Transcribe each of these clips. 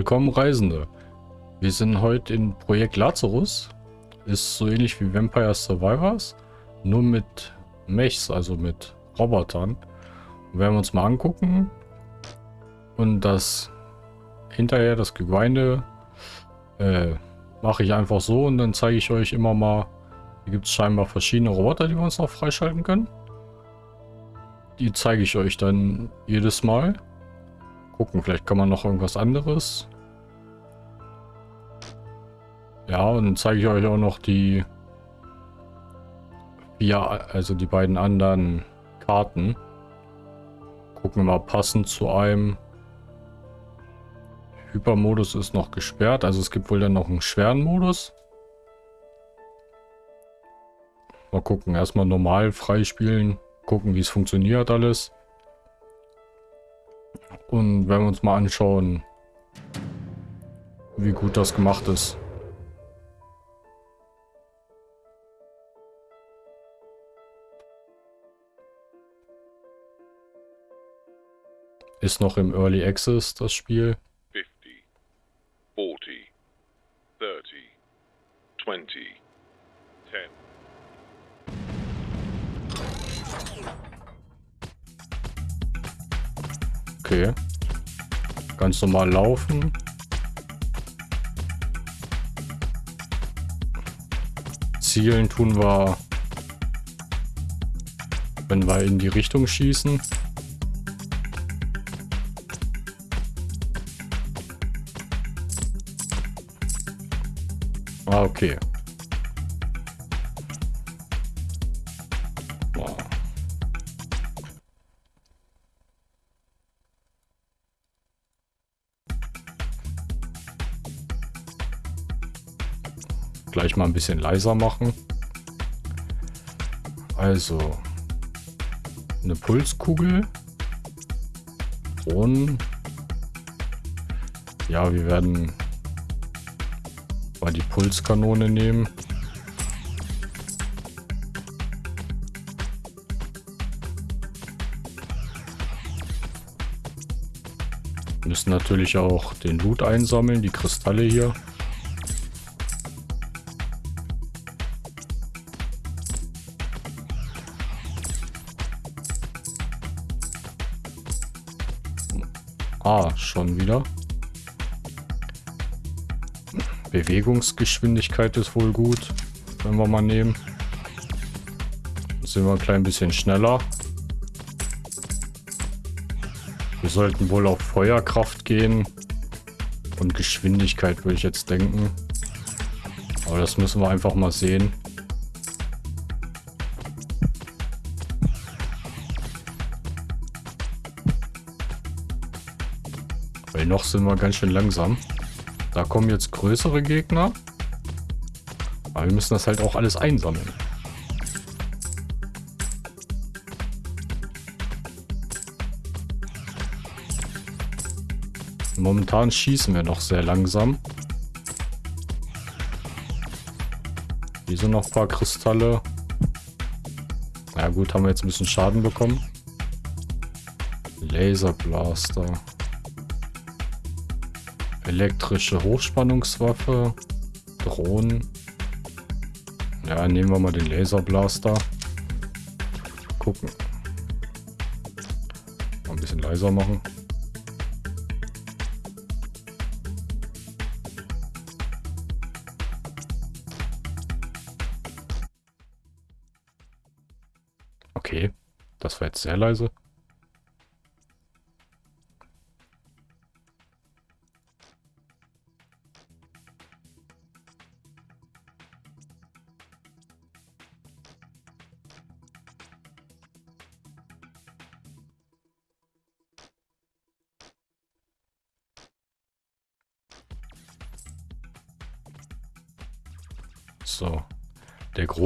Willkommen Reisende. Wir sind heute in Projekt Lazarus. Ist so ähnlich wie Vampire Survivors, nur mit Mechs, also mit Robotern. Werden wir uns mal angucken. Und das hinterher, das Geweine, äh, mache ich einfach so und dann zeige ich euch immer mal, hier gibt es scheinbar verschiedene Roboter, die wir uns noch freischalten können. Die zeige ich euch dann jedes Mal. Gucken, vielleicht kann man noch irgendwas anderes. Ja, und dann zeige ich euch auch noch die ja, also die beiden anderen Karten. Gucken wir mal passend zu einem. Hypermodus ist noch gesperrt, also es gibt wohl dann noch einen schweren Modus. Mal gucken, erstmal normal freispielen, gucken wie es funktioniert alles. Und wenn wir uns mal anschauen, wie gut das gemacht ist. Ist noch im Early Access das Spiel. 50, 40, 30, 20, 10. Okay. Ganz normal laufen. Zielen tun wir, wenn wir in die Richtung schießen. Ah, okay. Gleich mal ein bisschen leiser machen. Also, eine Pulskugel. Und ja, wir werden Pulskanone nehmen. Müssen natürlich auch den Loot einsammeln, die Kristalle hier. Ah, schon wieder. Bewegungsgeschwindigkeit ist wohl gut, wenn wir mal nehmen. Dann sind wir ein klein bisschen schneller. Wir sollten wohl auf Feuerkraft gehen. Und Geschwindigkeit würde ich jetzt denken. Aber das müssen wir einfach mal sehen. Weil noch sind wir ganz schön langsam. Da kommen jetzt größere Gegner. Aber wir müssen das halt auch alles einsammeln. Momentan schießen wir noch sehr langsam. Hier sind noch ein paar Kristalle. Na gut, haben wir jetzt ein bisschen Schaden bekommen. Laserblaster. Elektrische Hochspannungswaffe. Drohnen. Ja, nehmen wir mal den Laserblaster. Gucken. Mal ein bisschen leiser machen. Okay, das war jetzt sehr leise.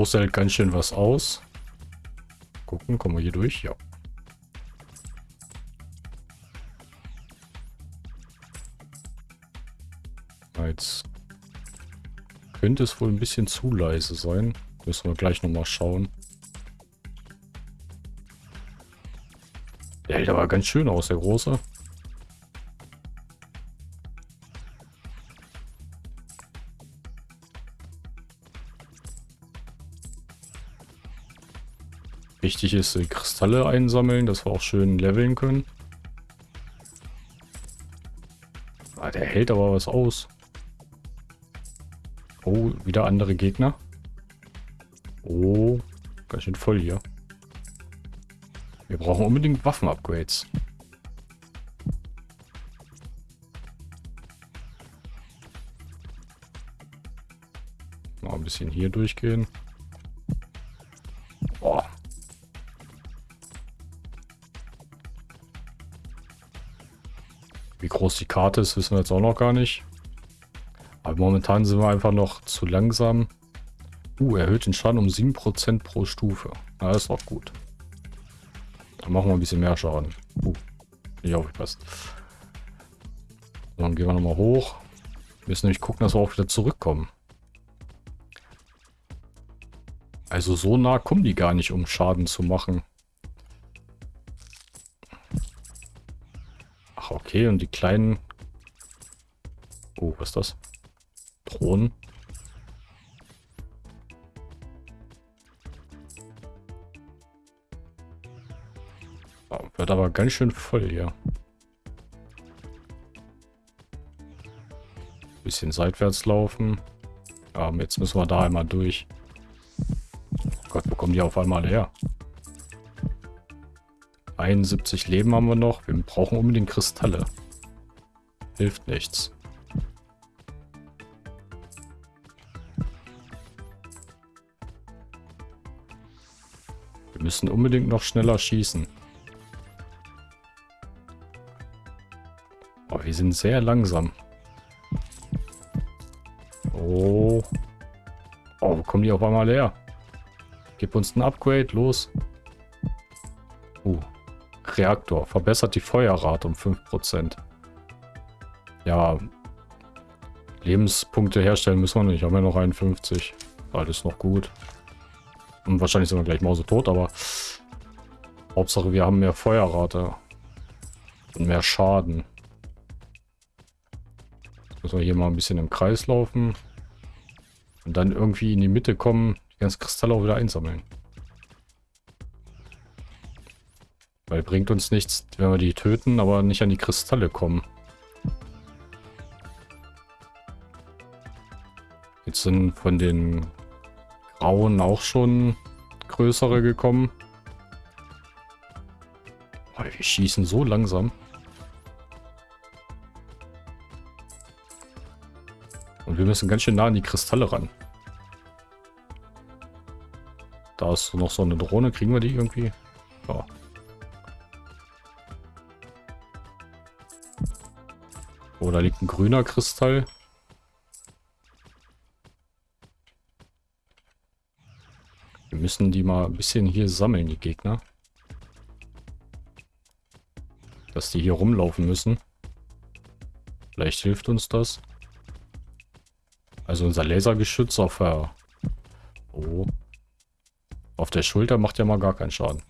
Große hält ganz schön was aus. Gucken, kommen wir hier durch? Ja. Jetzt könnte es wohl ein bisschen zu leise sein. Müssen wir gleich nochmal schauen. Der hält aber ganz schön aus, der Große. Wichtig ist, die Kristalle einsammeln, dass wir auch schön leveln können. Ah, der hält aber was aus. Oh, wieder andere Gegner. Oh, ganz schön voll hier. Wir brauchen unbedingt Waffen-Upgrades. Noch ein bisschen hier durchgehen. Groß die Karte ist, wissen wir jetzt auch noch gar nicht. Aber momentan sind wir einfach noch zu langsam. Uh, erhöht den Schaden um 7% pro Stufe. Na, das ist auch gut. Dann machen wir ein bisschen mehr Schaden. Uh, nicht aufgepasst. So, dann gehen wir nochmal hoch. Wir müssen nämlich gucken, dass wir auch wieder zurückkommen. Also so nah kommen die gar nicht, um Schaden zu machen. Okay. Und die kleinen... Oh, was ist das? Drohnen. Oh, wird aber ganz schön voll hier. Bisschen seitwärts laufen. Ja, jetzt müssen wir da einmal durch. Oh Gott, wo kommen die auf einmal her? 71 Leben haben wir noch. Wir brauchen unbedingt Kristalle. Hilft nichts. Wir müssen unbedingt noch schneller schießen. Oh, wir sind sehr langsam. Oh. Oh, kommen die auf einmal her? Gib uns ein Upgrade, los. Reaktor. Verbessert die Feuerrate um 5%. Ja. Lebenspunkte herstellen müssen wir nicht. Haben wir noch 51. Alles noch gut. Und wahrscheinlich sind wir gleich mausetot, aber Hauptsache wir haben mehr Feuerrate. Und mehr Schaden. Jetzt müssen wir hier mal ein bisschen im Kreis laufen. Und dann irgendwie in die Mitte kommen, die ganzen Kristalle auch wieder einsammeln. Weil bringt uns nichts, wenn wir die töten, aber nicht an die Kristalle kommen. Jetzt sind von den Grauen auch schon größere gekommen. Oh, wir schießen so langsam. Und wir müssen ganz schön nah an die Kristalle ran. Da ist noch so eine Drohne. Kriegen wir die irgendwie? Ja. Oh, da liegt ein grüner Kristall. Wir müssen die mal ein bisschen hier sammeln, die Gegner. Dass die hier rumlaufen müssen. Vielleicht hilft uns das. Also unser Lasergeschütz auf der... Oh. Auf der Schulter macht ja mal gar keinen Schaden.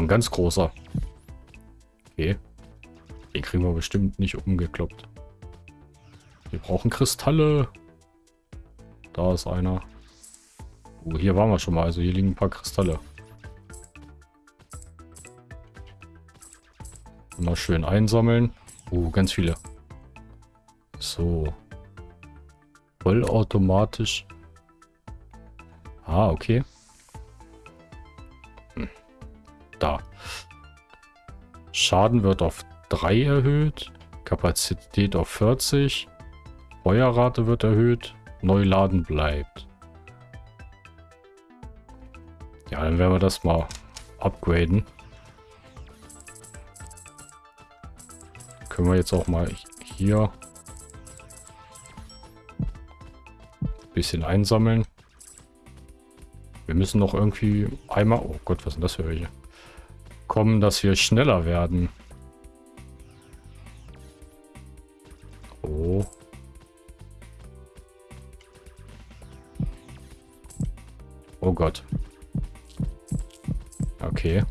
Ein ganz großer. Okay. Den kriegen wir bestimmt nicht umgekloppt. Wir brauchen Kristalle. Da ist einer. Oh, hier waren wir schon mal. Also hier liegen ein paar Kristalle. Mal schön einsammeln. Oh, ganz viele. So. Vollautomatisch. Ah, okay. Schaden wird auf 3 erhöht. Kapazität auf 40. Feuerrate wird erhöht. Neuladen bleibt. Ja, dann werden wir das mal upgraden. Können wir jetzt auch mal hier ein bisschen einsammeln. Wir müssen noch irgendwie einmal... Oh Gott, was sind das für welche? Kommen, dass wir schneller werden. Oh. Oh Gott. Okay.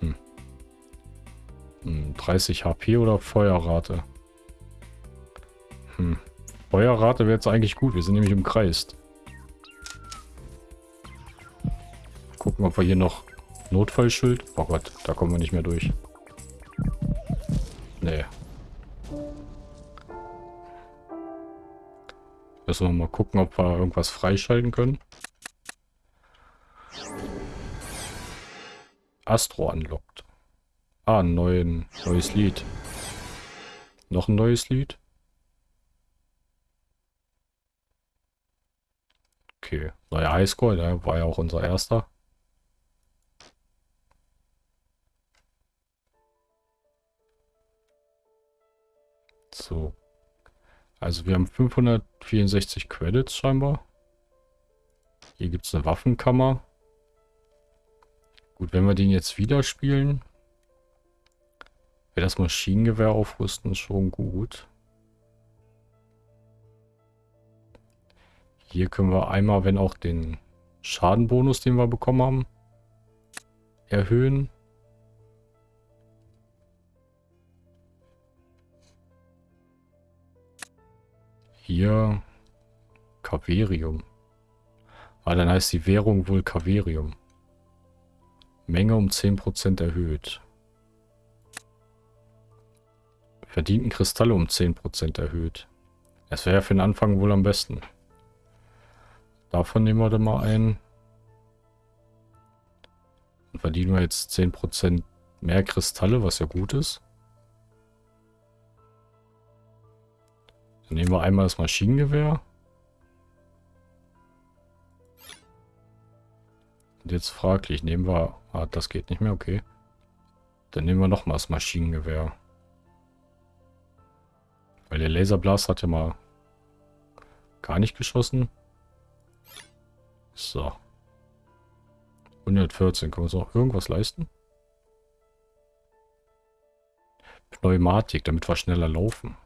Hm. Hm, 30 HP oder Feuerrate? Hm. Feuerrate wäre jetzt eigentlich gut. Wir sind nämlich umkreist. Gucken, ob wir hier noch Notfallschild. Oh Gott, da kommen wir nicht mehr durch. Nee. Müssen wir mal gucken, ob wir irgendwas freischalten können. Astro unlocked. Ah, ein neuen, neues Lied. Noch ein neues Lied? Okay, neuer Highscore, der war ja auch unser erster. So. Also wir haben 564 Credits scheinbar. Hier gibt es eine Waffenkammer. Gut, wenn wir den jetzt wieder spielen, wäre das Maschinengewehr aufrüsten schon gut. Hier können wir einmal, wenn auch den Schadenbonus, den wir bekommen haben, erhöhen. Hier Kaverium. Ah, dann heißt die Währung wohl Kaverium. Menge um 10% erhöht. Verdienten Kristalle um 10% erhöht. Das wäre ja für den Anfang wohl am besten. Davon nehmen wir dann mal ein. Und verdienen wir jetzt 10% mehr Kristalle, was ja gut ist. Dann nehmen wir einmal das Maschinengewehr. Und jetzt fraglich, nehmen wir... Ah, das geht nicht mehr, okay. Dann nehmen wir nochmal das Maschinengewehr. Weil der Laserblast hat ja mal gar nicht geschossen. So. 114. Können wir uns auch irgendwas leisten? Pneumatik, damit wir schneller laufen.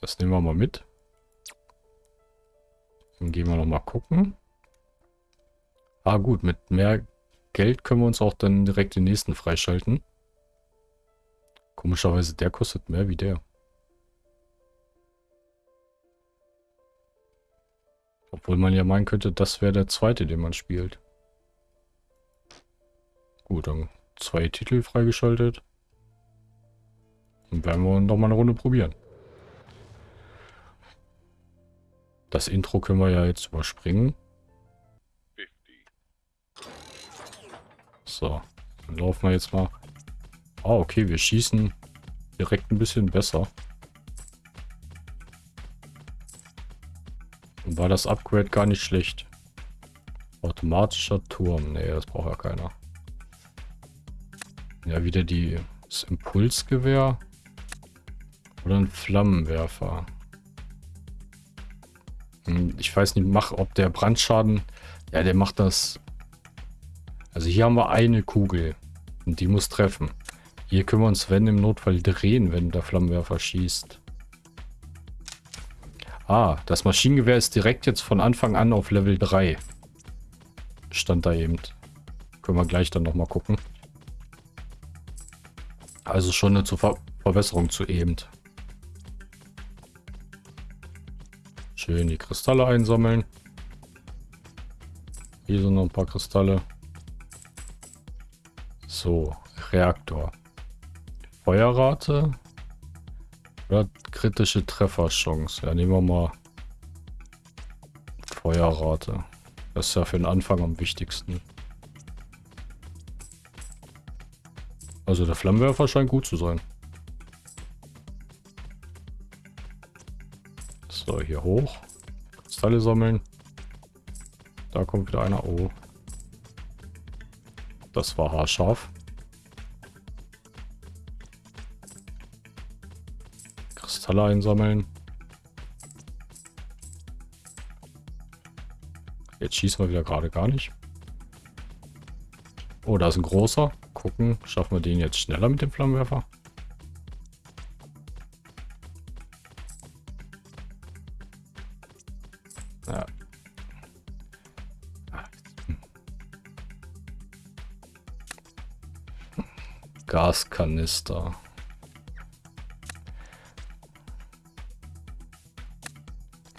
Das nehmen wir mal mit. Dann gehen wir noch mal gucken. Ah gut, mit mehr Geld können wir uns auch dann direkt den nächsten freischalten. Komischerweise, der kostet mehr wie der. Obwohl man ja meinen könnte, das wäre der zweite, den man spielt. Gut, dann zwei Titel freigeschaltet. Dann werden wir noch mal eine Runde probieren. Das Intro können wir ja jetzt überspringen. So, dann laufen wir jetzt mal. Ah, okay, wir schießen direkt ein bisschen besser. Und war das Upgrade gar nicht schlecht. Automatischer Turm. Nee, das braucht ja keiner. Ja, wieder die, das Impulsgewehr. Oder ein Flammenwerfer. Ich weiß nicht, mach, ob der Brandschaden... Ja, der macht das... Also hier haben wir eine Kugel. Und die muss treffen. Hier können wir uns, wenn im Notfall, drehen, wenn der Flammenwerfer schießt. Ah, das Maschinengewehr ist direkt jetzt von Anfang an auf Level 3. Stand da eben. Können wir gleich dann nochmal gucken. Also schon eine Ver Verbesserung zu eben. Schön die Kristalle einsammeln. Hier sind noch ein paar Kristalle. So, Reaktor. Feuerrate. Oder kritische Trefferchance. Ja, nehmen wir mal Feuerrate. Das ist ja für den Anfang am wichtigsten. Also der Flammenwerfer scheint gut zu sein. Hier hoch. Kristalle sammeln. Da kommt wieder einer. Oh. Das war haarscharf. Kristalle einsammeln. Jetzt schießen wir wieder gerade gar nicht. Oh, da ist ein großer. Gucken, schaffen wir den jetzt schneller mit dem Flammenwerfer? Gaskanister.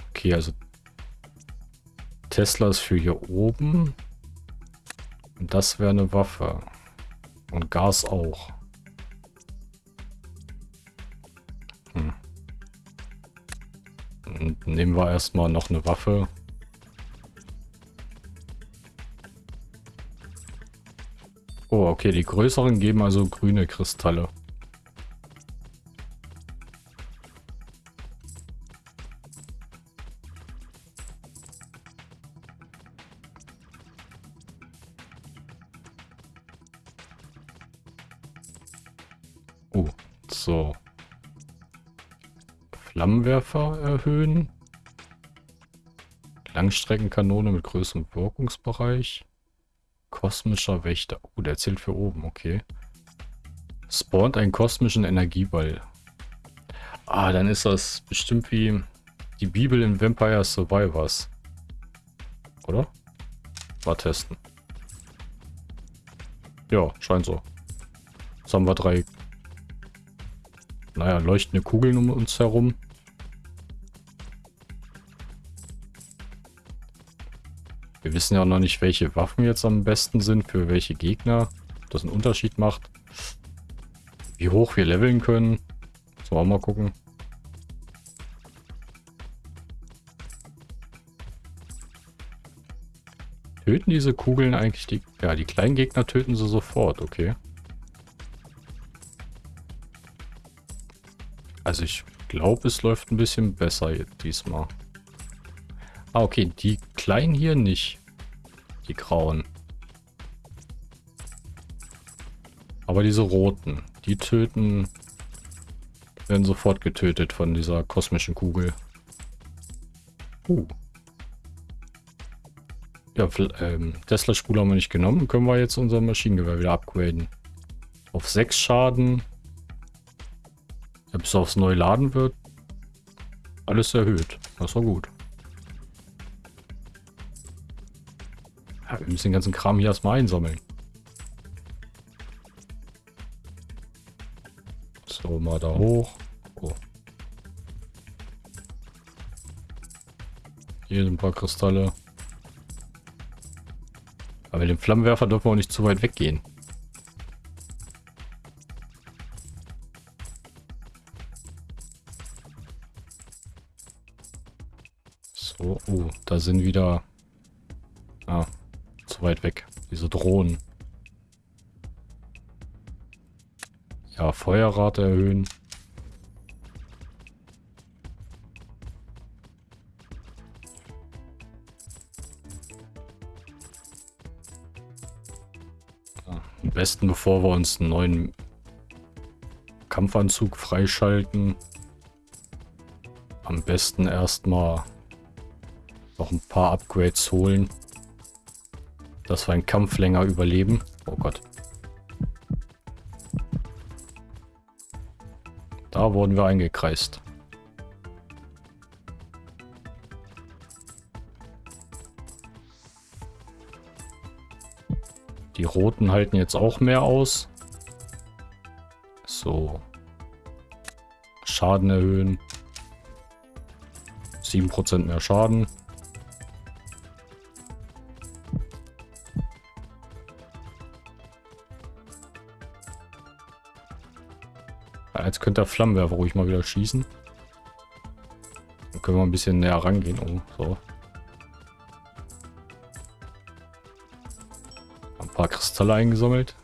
Okay, also Tesla ist für hier oben. Und das wäre eine Waffe. Und Gas auch. Nehmen wir erstmal noch eine Waffe. Oh, okay, die größeren geben also grüne Kristalle. Oh, so. Flammenwerfer erhöhen. Langstreckenkanone mit größerem Wirkungsbereich. Kosmischer Wächter. Oh, der zählt für oben, okay. Spawnt einen kosmischen Energieball. Ah, dann ist das bestimmt wie die Bibel in Vampire Survivors. Oder? Mal testen. Ja, scheint so. Jetzt haben wir drei, naja, leuchtende Kugeln um uns herum. Wissen ja noch nicht, welche Waffen jetzt am besten sind für welche Gegner. Das einen Unterschied macht. Wie hoch wir leveln können. Sollen wir auch mal gucken. Töten diese Kugeln eigentlich die... Ja, die kleinen Gegner töten sie sofort, okay. Also ich glaube, es läuft ein bisschen besser diesmal. Ah, okay. Die kleinen hier nicht. Die grauen. Aber diese roten, die töten, werden sofort getötet von dieser kosmischen Kugel. Uh. Ja, ähm, Tesla-Spule haben wir nicht genommen. Können wir jetzt unser Maschinengewehr wieder upgraden. Auf 6 Schaden. Ja, bis aufs neu laden wird. Alles erhöht. Das war gut. Wir müssen den ganzen Kram hier erstmal einsammeln. So, mal da hoch. Oh. Hier sind ein paar Kristalle. Aber mit dem Flammenwerfer dürfen wir auch nicht zu weit weggehen. So, oh, da sind wieder... Weit weg. Diese Drohnen. Ja, Feuerrate erhöhen. am besten, bevor wir uns einen neuen Kampfanzug freischalten. Am besten erstmal noch ein paar Upgrades holen dass wir einen Kampf länger überleben. Oh Gott. Da wurden wir eingekreist. Die roten halten jetzt auch mehr aus. So. Schaden erhöhen. 7% mehr Schaden. Der Flammenwerfer ruhig mal wieder schießen. Dann können wir ein bisschen näher rangehen. Oh, so. Ein paar Kristalle eingesammelt.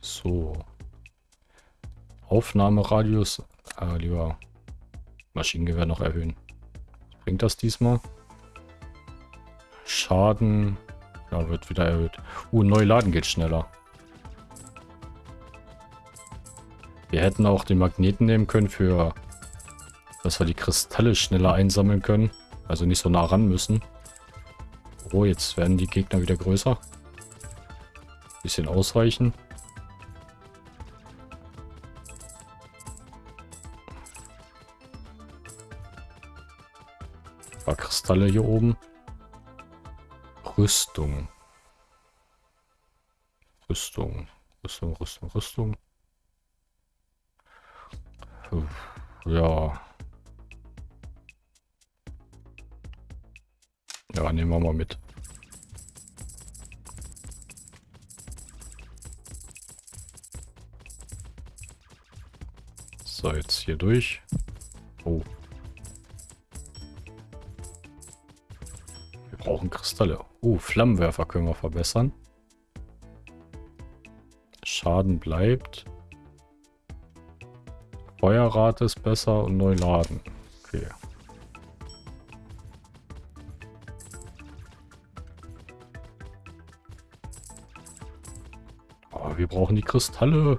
So. Aufnahmeradius. Äh, lieber Maschinengewehr noch erhöhen. bringt das diesmal? Schaden. Ja, wird wieder erhöht. Uh, neu laden geht schneller. Wir hätten auch den Magneten nehmen können für, dass wir die Kristalle schneller einsammeln können. Also nicht so nah ran müssen. Oh, jetzt werden die Gegner wieder größer. Bisschen ausweichen. Ein paar Kristalle hier oben. Rüstung. Rüstung. Rüstung, Rüstung, Rüstung. Ja. Ja, nehmen wir mal mit. So, jetzt hier durch. Oh. Brauchen Kristalle. Oh, Flammenwerfer können wir verbessern. Schaden bleibt. Feuerrate ist besser und neu laden. Okay. Oh, wir brauchen die Kristalle.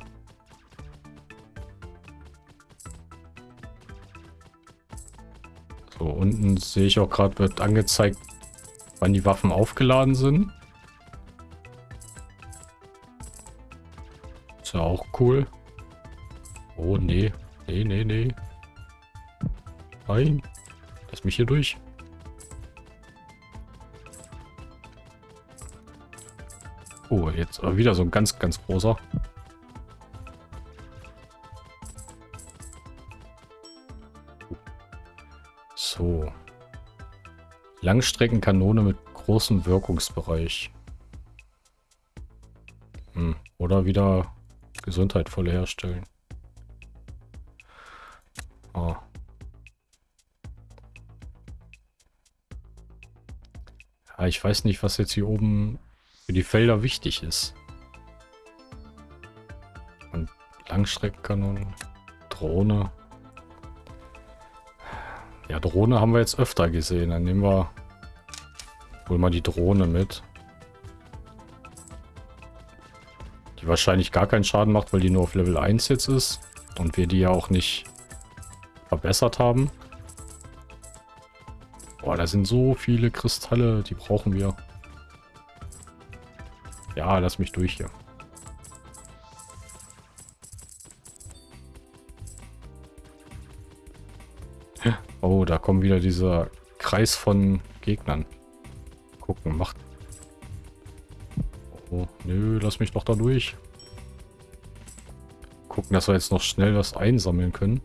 So, unten sehe ich auch gerade, wird angezeigt, wann die Waffen aufgeladen sind. Ist ja auch cool. Oh, nee. Nee, nee, nee. Nein. Lass mich hier durch. Oh, jetzt wieder so ein ganz, ganz großer. Langstreckenkanone mit großem Wirkungsbereich. Hm. Oder wieder Gesundheit voll herstellen. Oh. Ja, ich weiß nicht, was jetzt hier oben für die Felder wichtig ist. Und Langstreckenkanonen, Drohne. Drohne haben wir jetzt öfter gesehen. Dann nehmen wir wohl mal die Drohne mit. Die wahrscheinlich gar keinen Schaden macht, weil die nur auf Level 1 jetzt ist. Und wir die ja auch nicht verbessert haben. Boah, da sind so viele Kristalle, die brauchen wir. Ja, lass mich durch hier. Kommt wieder dieser Kreis von Gegnern. Gucken, macht... Oh, nö, lass mich doch da durch. Gucken, dass wir jetzt noch schnell was einsammeln können.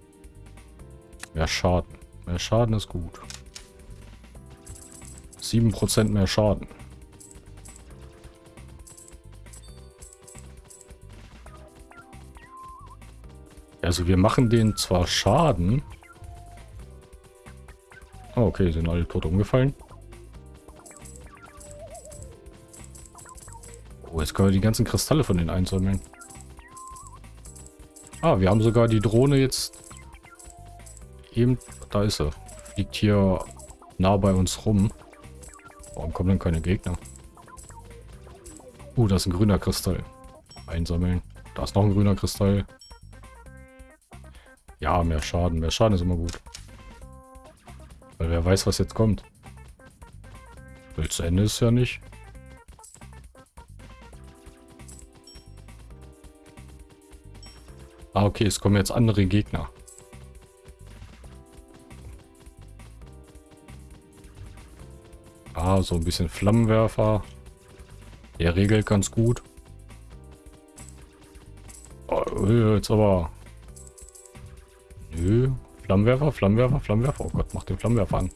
Mehr Schaden. Mehr Schaden ist gut. 7% mehr Schaden. Also wir machen den zwar Schaden. Oh, okay, sind alle tot umgefallen. Oh, jetzt können wir die ganzen Kristalle von denen einsammeln. Ah, wir haben sogar die Drohne jetzt eben... Da ist er. Fliegt hier nah bei uns rum. Warum kommen denn keine Gegner? Uh, da ist ein grüner Kristall. Einsammeln. Da ist noch ein grüner Kristall. Ja, mehr Schaden. Mehr Schaden ist immer gut. Weil wer weiß, was jetzt kommt. Zu Ende ist ja nicht. Ah, okay, es kommen jetzt andere Gegner. Ah, so ein bisschen Flammenwerfer. Der regelt ganz gut. Oh, jetzt aber Nö. Flammenwerfer, Flammenwerfer, Flammenwerfer. Oh Gott, mach den Flammenwerfer an.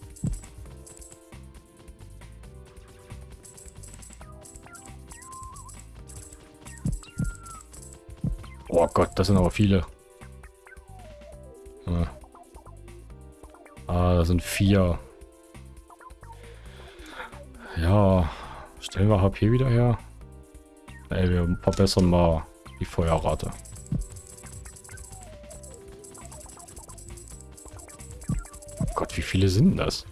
Oh Gott, das sind aber viele. Ah, ah da sind vier. Ja, stellen wir HP wieder her. Ey, wir verbessern mal die Feuerrate. Viele sind das?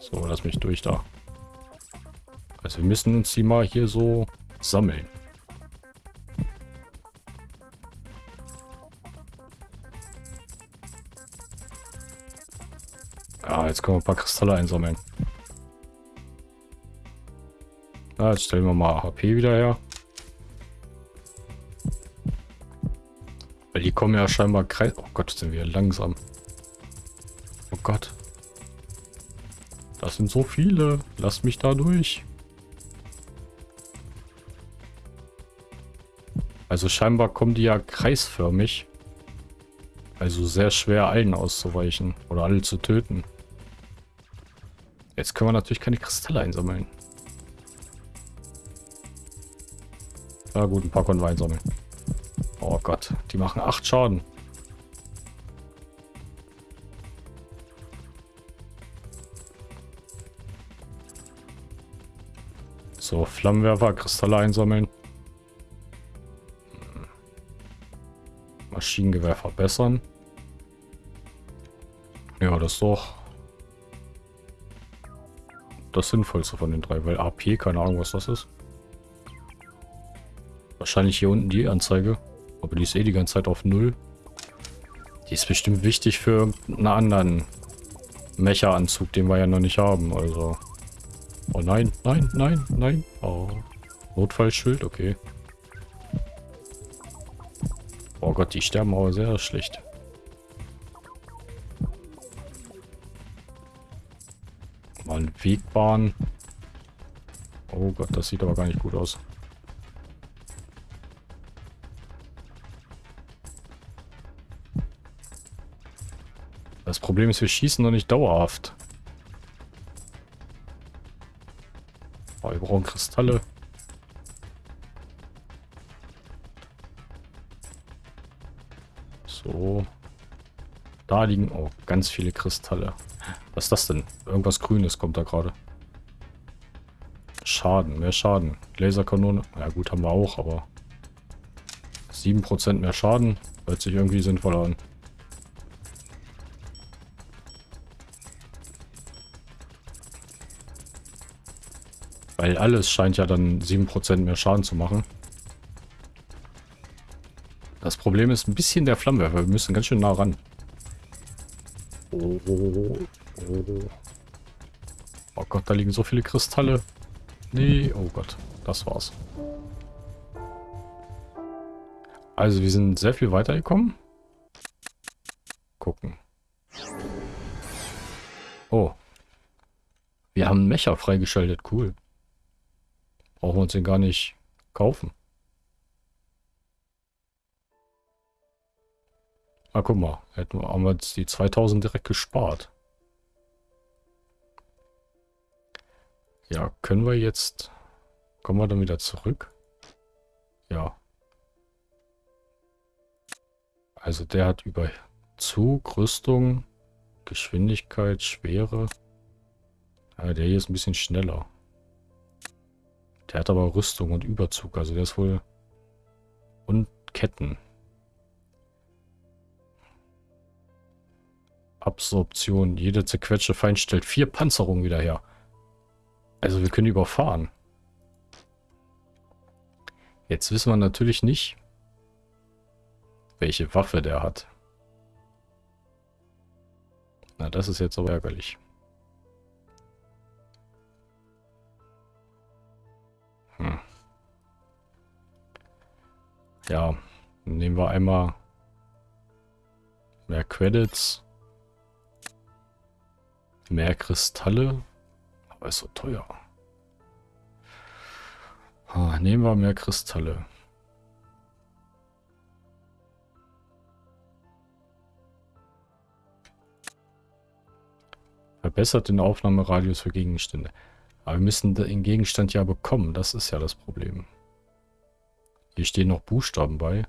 So, lass mich durch da. Also wir müssen uns die mal hier so sammeln. Ja, jetzt können wir ein paar Kristalle einsammeln. Ja, jetzt stellen wir mal HP wieder her. Weil die kommen ja scheinbar kreis... Oh Gott, sind wir langsam. Gott. Das sind so viele. Lass mich da durch. Also scheinbar kommen die ja kreisförmig. Also sehr schwer allen auszuweichen oder alle zu töten. Jetzt können wir natürlich keine Kristalle einsammeln. Na gut, ein paar konnten wir einsammeln. Oh Gott, die machen 8 Schaden. So, Flammenwerfer, Kristalle einsammeln. Maschinengewehr verbessern. Ja, das ist doch das Sinnvollste von den drei, weil AP, keine Ahnung, was das ist. Wahrscheinlich hier unten die Anzeige. Aber die ist eh die ganze Zeit auf Null. Die ist bestimmt wichtig für einen anderen Mecha-Anzug, den wir ja noch nicht haben. Also. Oh nein, nein, nein, nein. Oh. Notfallschild, okay. Oh Gott, die sterben aber sehr schlecht. Mal Wegbahn. Oh Gott, das sieht aber gar nicht gut aus. Das Problem ist, wir schießen noch nicht dauerhaft. Oh, wir brauchen Kristalle. So. Da liegen oh, ganz viele Kristalle. Was ist das denn? Irgendwas Grünes kommt da gerade. Schaden, mehr Schaden. Laserkanone. Ja gut, haben wir auch, aber 7% mehr Schaden. Hört sich irgendwie sinnvoll an. Weil alles scheint ja dann 7% mehr Schaden zu machen. Das Problem ist ein bisschen der Flammenwerfer. Wir müssen ganz schön nah ran. Oh, Gott, da liegen so viele Kristalle. Nee, oh Gott, das war's. Also wir sind sehr viel weitergekommen. Gucken. Oh. Wir haben einen Mecher freigeschaltet, cool. Brauchen wir uns den gar nicht kaufen. Ah, guck mal. Hätten wir, haben wir jetzt die 2000 direkt gespart. Ja, können wir jetzt... Kommen wir dann wieder zurück? Ja. Also der hat über Zug, Rüstung, Geschwindigkeit, Schwere. Ja, der hier ist ein bisschen schneller. Der hat aber Rüstung und Überzug, also der ist wohl... Und Ketten. Absorption. Jede zerquetschte Feind stellt vier Panzerungen wieder her. Also wir können überfahren. Jetzt wissen wir natürlich nicht, welche Waffe der hat. Na, das ist jetzt aber ärgerlich. Hm. Ja, nehmen wir einmal mehr Credits. Mehr Kristalle. Aber ist so teuer. Nehmen wir mehr Kristalle. Verbessert den Aufnahmeradius für Gegenstände. Aber wir müssen den Gegenstand ja bekommen. Das ist ja das Problem. Hier stehen noch Buchstaben bei.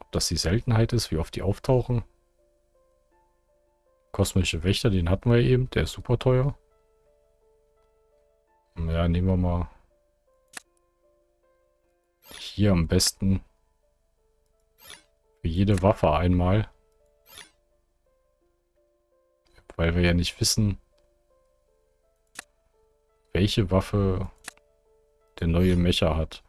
Ob das die Seltenheit ist, wie oft die auftauchen. Kosmische Wächter, den hatten wir eben. Der ist super teuer. Ja, nehmen wir mal hier am besten für jede Waffe einmal. Weil wir ja nicht wissen, welche Waffe der neue Mecher hat.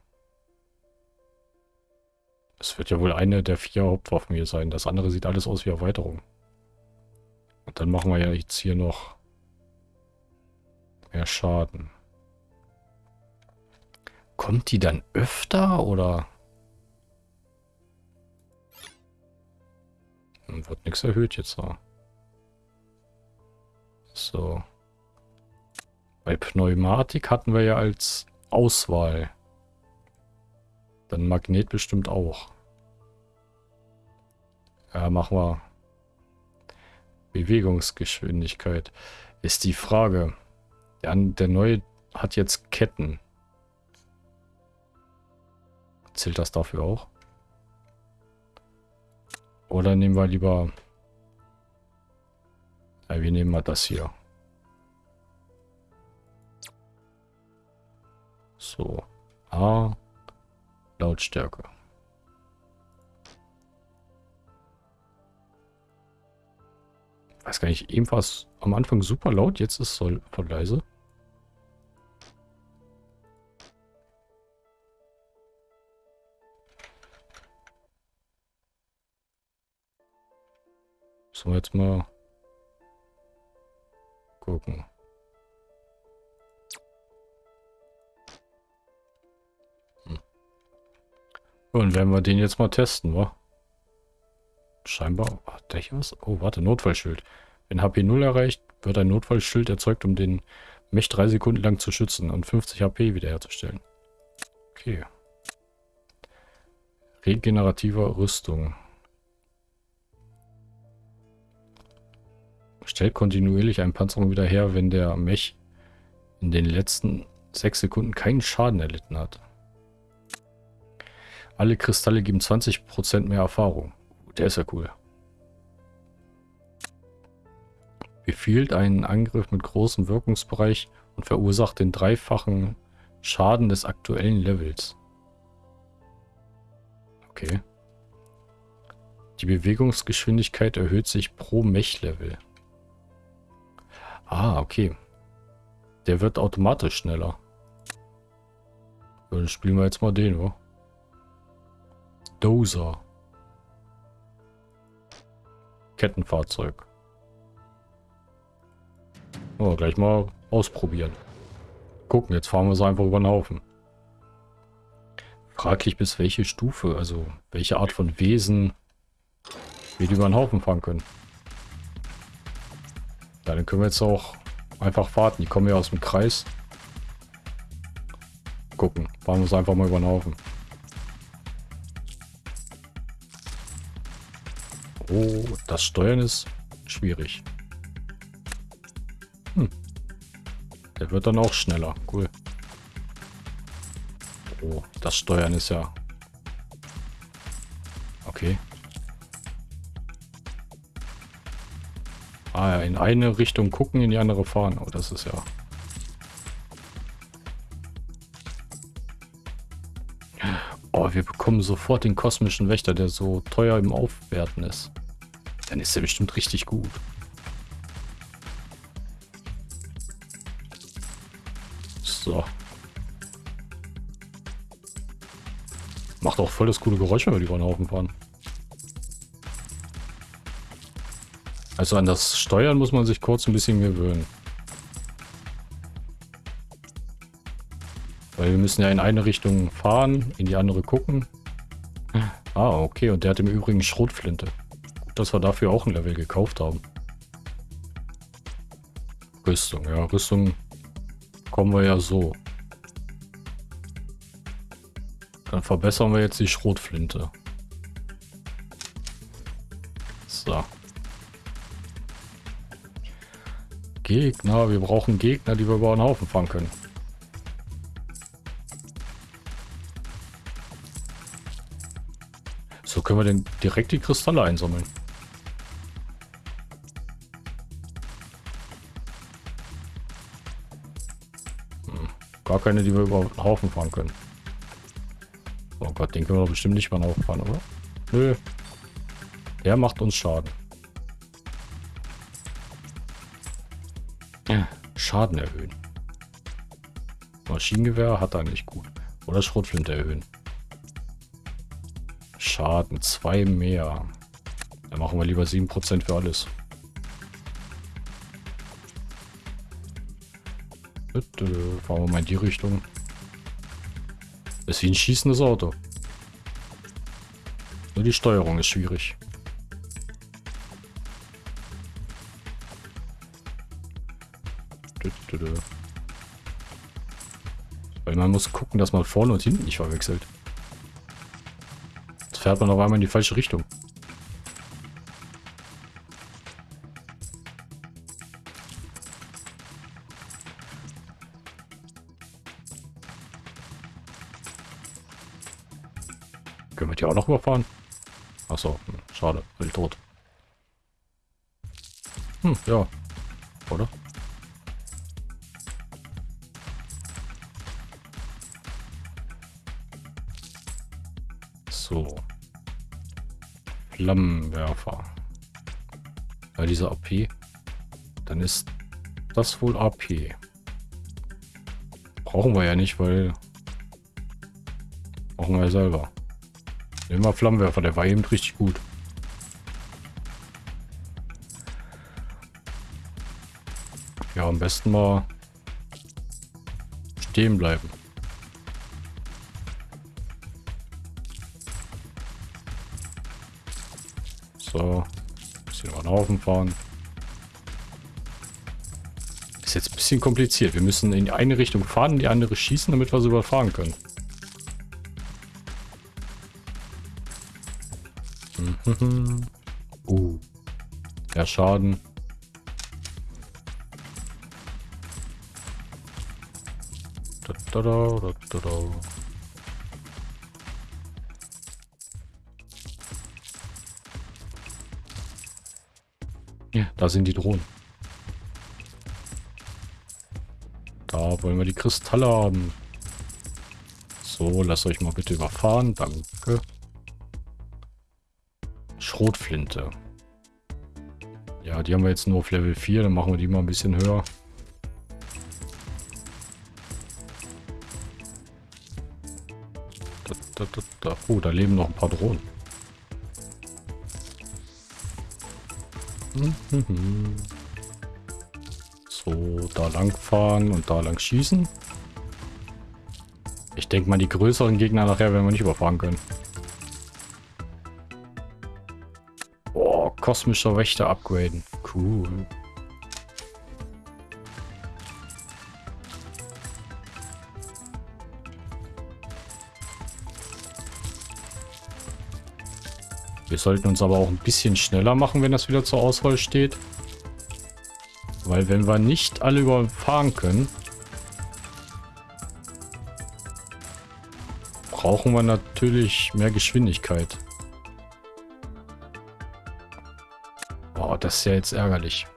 Es wird ja wohl eine der vier Hauptwaffen hier sein. Das andere sieht alles aus wie Erweiterung. Und dann machen wir ja jetzt hier noch mehr Schaden. Kommt die dann öfter oder? Hm, wird nichts erhöht jetzt. So. Bei Pneumatik hatten wir ja als Auswahl Dann Magnet bestimmt auch. Ja, machen wir Bewegungsgeschwindigkeit. Ist die Frage. Der, der neue hat jetzt Ketten. Zählt das dafür auch? Oder nehmen wir lieber... Ja, wir nehmen mal das hier. So. A. Lautstärke. weiß gar nicht, eben war es am Anfang super laut, jetzt ist es voll, leise. Wir jetzt mal gucken. Und werden wir den jetzt mal testen, wa? Scheinbar hat der hier was? Oh, warte, Notfallschild. Wenn HP 0 erreicht, wird ein Notfallschild erzeugt, um den Mech drei Sekunden lang zu schützen und 50 HP wiederherzustellen. Okay. Regenerativer Rüstung. Stellt kontinuierlich einen Panzerung wieder her, wenn der Mech in den letzten 6 Sekunden keinen Schaden erlitten hat. Alle Kristalle geben 20% mehr Erfahrung. Der ist ja cool. Befiehlt einen Angriff mit großem Wirkungsbereich und verursacht den dreifachen Schaden des aktuellen Levels. Okay. Die Bewegungsgeschwindigkeit erhöht sich pro Mech-Level. Ah, okay. Der wird automatisch schneller. Dann spielen wir jetzt mal den, oder? Dozer. Kettenfahrzeug. Oh, gleich mal ausprobieren. Gucken, jetzt fahren wir es einfach über den Haufen. Fraglich bis welche Stufe, also welche Art von Wesen wir über den Haufen fahren können. Ja, dann können wir jetzt auch einfach warten. Die kommen ja aus dem Kreis. Gucken, fahren wir es einfach mal über den Haufen. Oh, das Steuern ist schwierig. Hm. Der wird dann auch schneller. Cool. Oh, das Steuern ist ja... Okay. Ah ja, in eine Richtung gucken, in die andere fahren. Oh, das ist ja... Oh, wir bekommen sofort den kosmischen Wächter, der so teuer im Aufwerten ist. Dann ist er bestimmt richtig gut. So. Macht auch voll das coole Geräusch, wenn wir die über den Haufen fahren. Also an das Steuern muss man sich kurz ein bisschen gewöhnen. Weil wir müssen ja in eine Richtung fahren, in die andere gucken. Ah, okay. Und der hat im Übrigen Schrotflinte dass wir dafür auch ein Level gekauft haben. Rüstung, ja, Rüstung kommen wir ja so. Dann verbessern wir jetzt die Schrotflinte. So. Gegner, wir brauchen Gegner, die wir über einen Haufen fangen können. Können wir denn direkt die Kristalle einsammeln. Gar keine, die wir über den Haufen fahren können. Oh Gott, den können wir doch bestimmt nicht über den Haufen fahren, oder? Nö. Der macht uns Schaden. Schaden erhöhen. Maschinengewehr hat er nicht gut. Oder Schrotflinte erhöhen. Schaden, zwei mehr. Dann machen wir lieber 7% für alles. Fahren wir mal in die Richtung. ist wie ein schießendes Auto. Nur die Steuerung ist schwierig. Weil man muss gucken, dass man vorne und hinten nicht verwechselt. Fährt man auf einmal in die falsche Richtung. Können wir die auch noch überfahren? Achso, hm, schade, will tot. Hm, ja. Flammenwerfer. Ja, diese AP. Dann ist das wohl AP. Brauchen wir ja nicht, weil... Brauchen wir ja selber. Nehmen wir Flammenwerfer, der war eben richtig gut. Ja, am besten mal stehen bleiben. Haufen fahren. Ist jetzt ein bisschen kompliziert. Wir müssen in eine Richtung fahren, in die andere schießen, damit wir sie überfahren können. uh. Der Schaden. Da, da, da, da, da. Da sind die Drohnen. Da wollen wir die Kristalle haben. So, lasst euch mal bitte überfahren. Danke. Schrotflinte. Ja, die haben wir jetzt nur auf Level 4. Dann machen wir die mal ein bisschen höher. Da, da, da, da. Oh, da leben noch ein paar Drohnen. So, da lang fahren und da lang schießen. Ich denke mal, die größeren Gegner nachher werden wir nicht überfahren können. Oh, kosmischer Wächter upgraden. Cool. Wir sollten uns aber auch ein bisschen schneller machen, wenn das wieder zur Auswahl steht. Weil wenn wir nicht alle überfahren können, brauchen wir natürlich mehr Geschwindigkeit. Boah, das ist ja jetzt ärgerlich.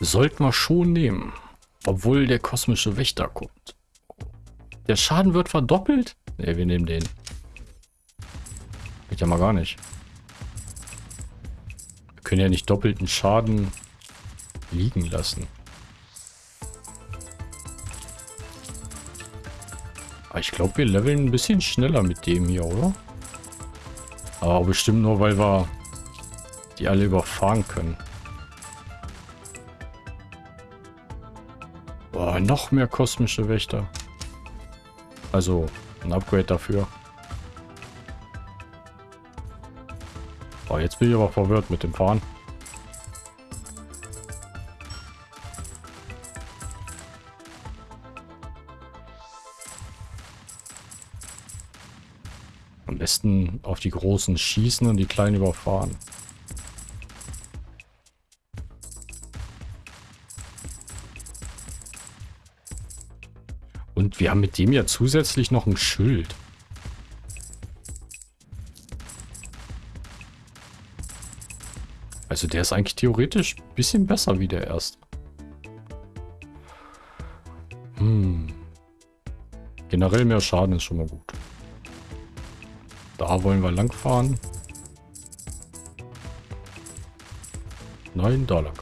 Sollten wir schon nehmen. Obwohl der kosmische Wächter kommt. Der Schaden wird verdoppelt? Ne, wir nehmen den. Geht ja mal gar nicht. Wir können ja nicht doppelten Schaden liegen lassen. Aber ich glaube, wir leveln ein bisschen schneller mit dem hier, oder? Aber bestimmt nur, weil wir die alle überfahren können. Boah, noch mehr kosmische Wächter. Also, ein Upgrade dafür. Oh, jetzt bin ich aber verwirrt mit dem Fahren. Am besten auf die großen schießen und die kleinen überfahren. Und wir haben mit dem ja zusätzlich noch ein Schild. Also der ist eigentlich theoretisch ein bisschen besser wie der erste. Hm. Generell mehr Schaden ist schon mal gut. Da wollen wir lang fahren. Nein, da lang.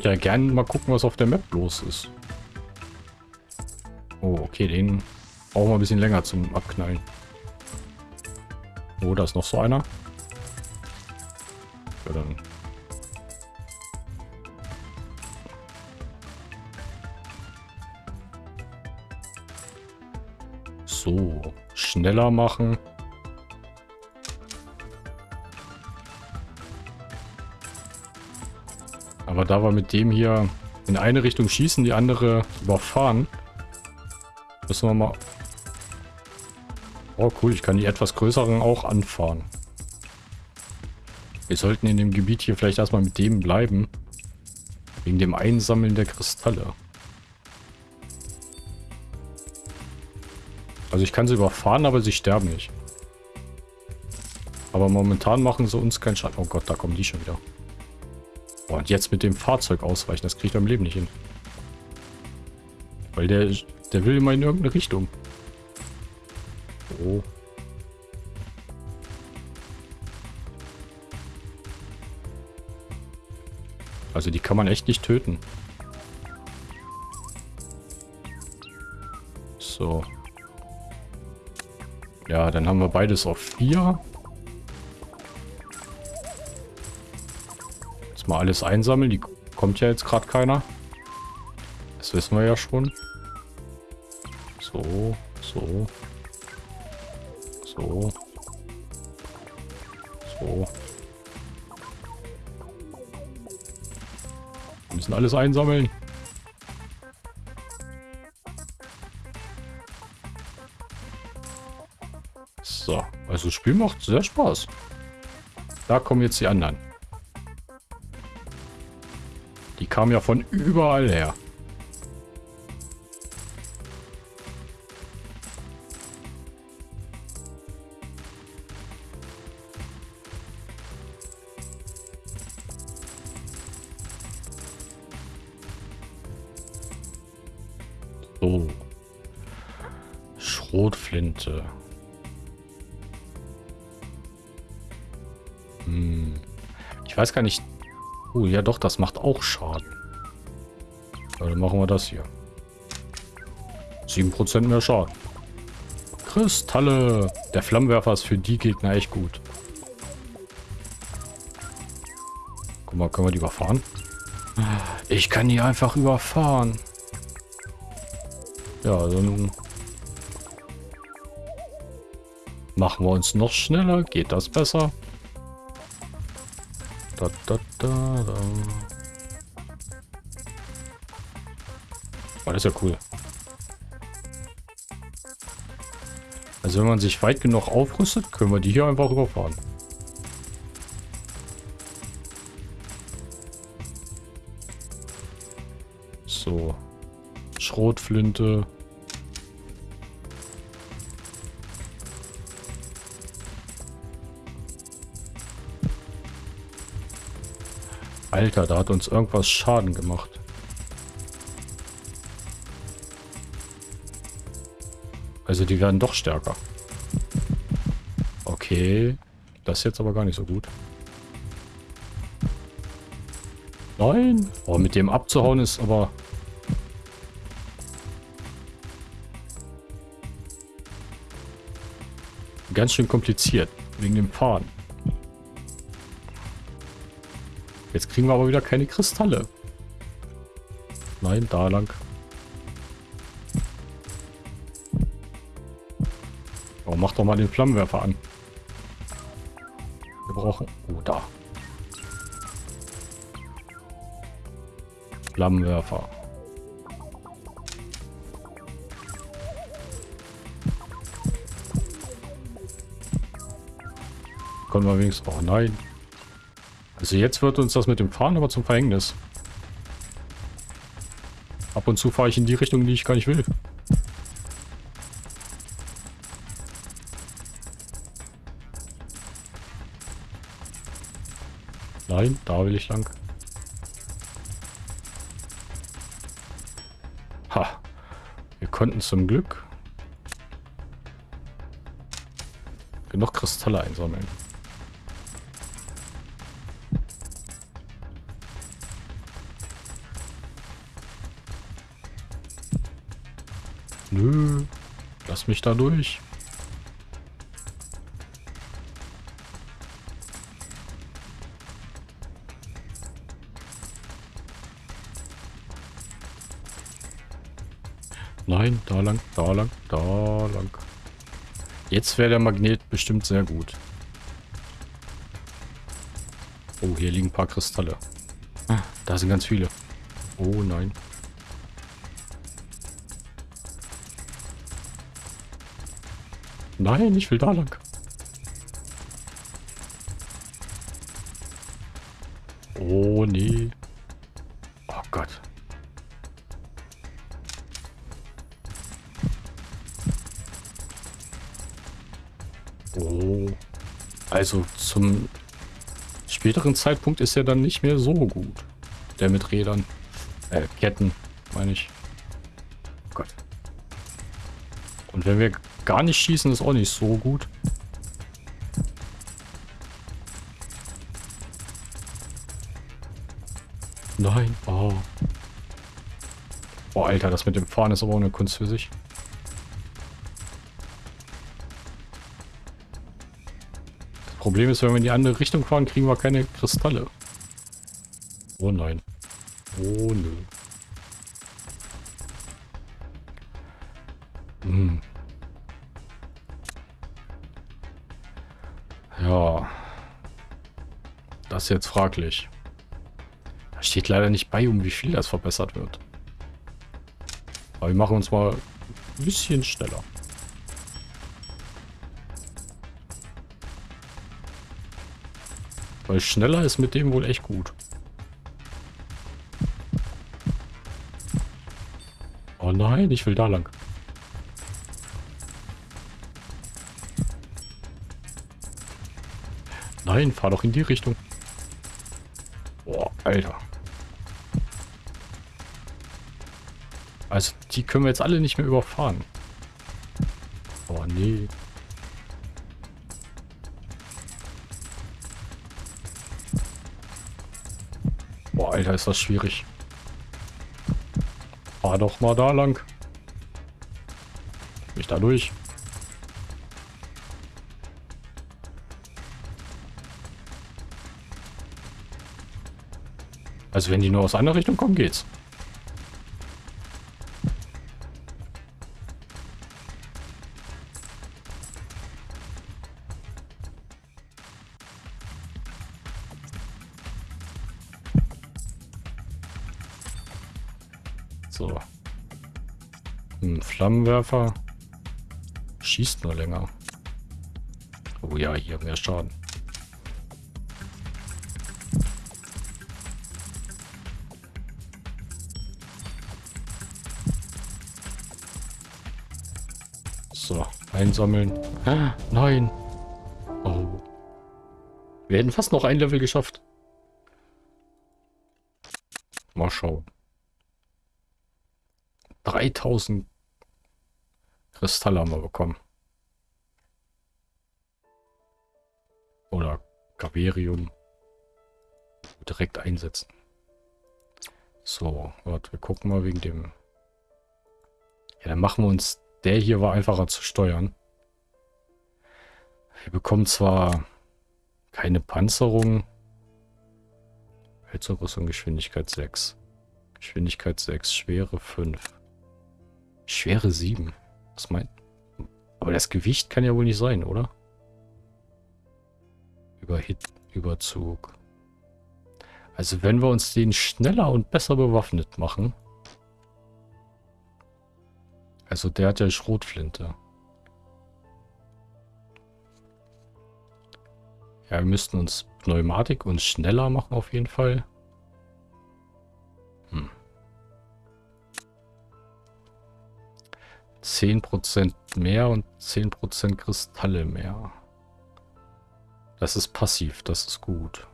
Würde ja gerne mal gucken, was auf der Map los ist. Oh, okay, den brauchen wir ein bisschen länger zum Abknallen. Oh, da ist noch so einer. Ja, dann. So, schneller machen. Aber da wir mit dem hier in eine Richtung schießen, die andere überfahren, müssen wir mal... Oh cool, ich kann die etwas größeren auch anfahren. Wir sollten in dem Gebiet hier vielleicht erstmal mit dem bleiben. Wegen dem Einsammeln der Kristalle. Also ich kann sie überfahren, aber sie sterben nicht. Aber momentan machen sie uns keinen Schaden. Oh Gott, da kommen die schon wieder. Boah, und jetzt mit dem Fahrzeug ausweichen, das kriegt er im Leben nicht hin. Weil der, der will immer in irgendeine Richtung. Oh. Also die kann man echt nicht töten. So. Ja, dann haben wir beides auf 4. mal alles einsammeln. Die kommt ja jetzt gerade keiner. Das wissen wir ja schon. So, so. So. So. Wir müssen alles einsammeln. So, also das Spiel macht sehr Spaß. Da kommen jetzt die anderen. Kamen ja von überall her. So. Schrotflinte. Hm. Ich weiß gar nicht. Oh, ja doch, das macht auch Schaden. Ja, dann machen wir das hier. 7% mehr Schaden. Kristalle. Der Flammenwerfer ist für die Gegner echt gut. Guck mal, können wir die überfahren? Ich kann die einfach überfahren. Ja, dann machen wir uns noch schneller. Geht das besser? Da, da, da, da. Oh, das ist ja cool. Also wenn man sich weit genug aufrüstet, können wir die hier einfach überfahren. So. Schrotflinte. Alter, da hat uns irgendwas Schaden gemacht. Also die werden doch stärker. Okay. Das ist jetzt aber gar nicht so gut. Nein. Oh, mit dem abzuhauen ist aber... Ganz schön kompliziert. Wegen dem Fahren. Jetzt kriegen wir aber wieder keine Kristalle. Nein, da lang. Oh, mach doch mal den Flammenwerfer an. Wir brauchen... Oh, da. Flammenwerfer. Können wir wenigstens... Oh nein. Also jetzt wird uns das mit dem Fahren aber zum Verhängnis. Ab und zu fahre ich in die Richtung, die ich gar nicht will. Nein, da will ich lang. Ha. Wir konnten zum Glück genug Kristalle einsammeln. Nö. Lass mich da durch. Nein, da lang, da lang, da lang. Jetzt wäre der Magnet bestimmt sehr gut. Oh, hier liegen ein paar Kristalle. Ah, da sind ganz viele. Oh nein. Nein, ich will da lang. Oh nee. Oh Gott. Oh. Also zum späteren Zeitpunkt ist er dann nicht mehr so gut. Der mit Rädern. Äh, Ketten, meine ich. Oh Gott. Und wenn wir gar nicht schießen, ist auch nicht so gut. Nein. Oh. Oh, Alter, das mit dem Fahren ist aber auch eine Kunst für sich. Das Problem ist, wenn wir in die andere Richtung fahren, kriegen wir keine Kristalle. Oh nein. Ja. Das ist jetzt fraglich. Da steht leider nicht bei, um wie viel das verbessert wird. Aber wir machen uns mal ein bisschen schneller. Weil schneller ist mit dem wohl echt gut. Oh nein, ich will da lang. Nein, fahr doch in die Richtung. Boah, Alter. Also, die können wir jetzt alle nicht mehr überfahren. Oh, nee. Boah, Alter, ist das schwierig. Fahr doch mal da lang. Bin ich da durch? Also wenn die nur aus einer Richtung kommen, geht's. So. Ein Flammenwerfer. Schießt nur länger. Oh ja, hier mehr Schaden. So, einsammeln. Ah, nein. Oh. Wir hätten fast noch ein Level geschafft. Mal schauen. 3000 Kristalle haben wir bekommen. Oder Gaverium. Direkt einsetzen. So, warte, wir gucken mal wegen dem... Ja, dann machen wir uns... Der hier war einfacher zu steuern. Wir bekommen zwar keine Panzerung. Hölzerrüstung, Geschwindigkeit 6. Geschwindigkeit 6, Schwere 5. Schwere 7. Was meint... Aber das Gewicht kann ja wohl nicht sein, oder? Überhit, Überzug. Also wenn wir uns den schneller und besser bewaffnet machen. Also der hat ja Schrotflinte. Ja, wir müssten uns Pneumatik uns schneller machen auf jeden Fall. Hm. 10% mehr und 10% Kristalle mehr. Das ist passiv, das ist gut.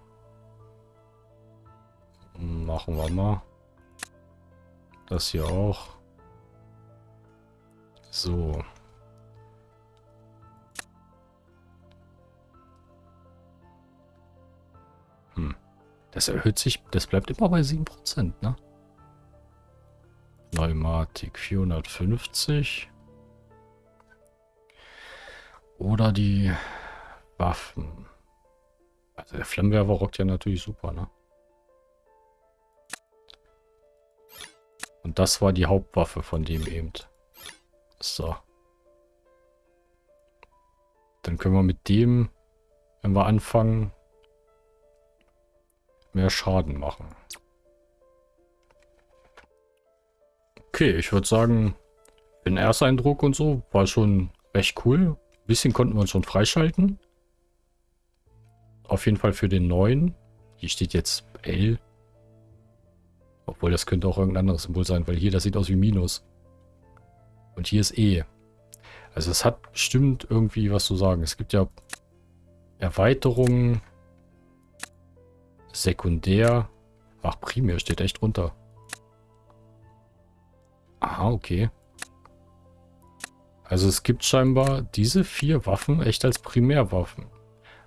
Machen wir mal. Das hier auch. So. Hm. Das erhöht sich, das bleibt immer bei 7%, ne? Pneumatik 450. Oder die Waffen. Also der Flammenwerfer rockt ja natürlich super, ne? Und das war die Hauptwaffe von dem eben. So. Dann können wir mit dem, wenn wir anfangen, mehr Schaden machen. Okay, ich würde sagen, den Ersteindruck und so war schon recht cool. Ein bisschen konnten wir uns schon freischalten. Auf jeden Fall für den neuen. Hier steht jetzt L. Obwohl, das könnte auch irgendein anderes Symbol sein, weil hier, das sieht aus wie Minus. Und hier ist E. Also es hat bestimmt irgendwie was zu sagen. Es gibt ja Erweiterungen. Sekundär. Ach, primär steht echt runter. Aha, okay. Also es gibt scheinbar diese vier Waffen echt als Primärwaffen.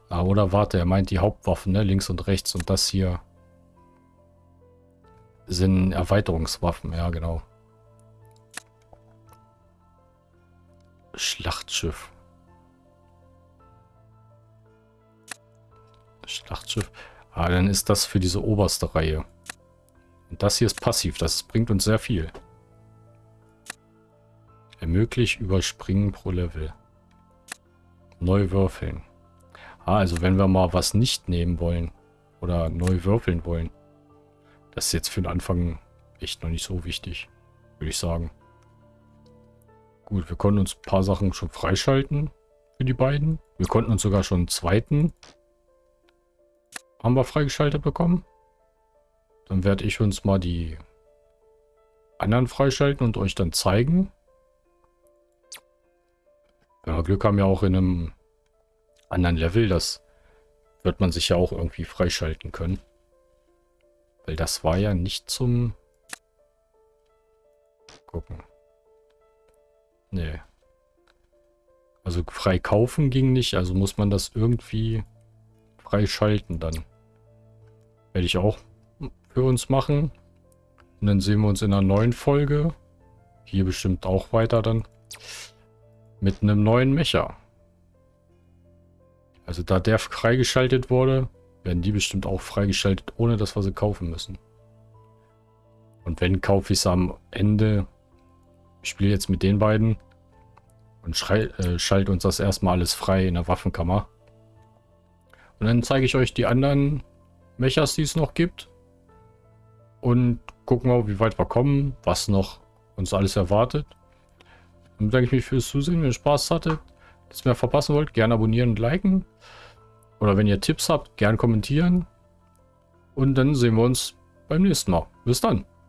Ah, oder warte, er meint die Hauptwaffen, ne? Links und rechts. Und das hier sind Erweiterungswaffen. Ja, genau. Schlachtschiff. Schlachtschiff. Ah, dann ist das für diese oberste Reihe. Und das hier ist passiv. Das bringt uns sehr viel. Ermöglicht Überspringen pro Level. Neu würfeln. Ah, also wenn wir mal was nicht nehmen wollen. Oder neu würfeln wollen. Das ist jetzt für den Anfang echt noch nicht so wichtig. Würde ich sagen. Gut, wir konnten uns ein paar Sachen schon freischalten. Für die beiden. Wir konnten uns sogar schon einen zweiten. Haben wir freigeschaltet bekommen. Dann werde ich uns mal die anderen freischalten und euch dann zeigen. Wenn wir Glück haben, ja auch in einem anderen Level, das wird man sich ja auch irgendwie freischalten können. Weil das war ja nicht zum... Gucken. Nee. Also frei kaufen ging nicht, also muss man das irgendwie freischalten dann. Werde ich auch für uns machen. Und dann sehen wir uns in einer neuen Folge. Hier bestimmt auch weiter dann. Mit einem neuen Mecher. Also da der freigeschaltet wurde, werden die bestimmt auch freigeschaltet, ohne dass wir sie kaufen müssen. Und wenn, kaufe ich es am Ende. Ich spiele jetzt mit den beiden. Und äh, schalte uns das erstmal alles frei in der Waffenkammer. Und dann zeige ich euch die anderen Mechas, die es noch gibt. Und gucken wir, wie weit wir kommen, was noch uns alles erwartet. Und bedanke ich mich fürs Zusehen. Wenn ihr Spaß hattet, nichts mehr verpassen wollt, gerne abonnieren und liken. Oder wenn ihr Tipps habt, gerne kommentieren. Und dann sehen wir uns beim nächsten Mal. Bis dann.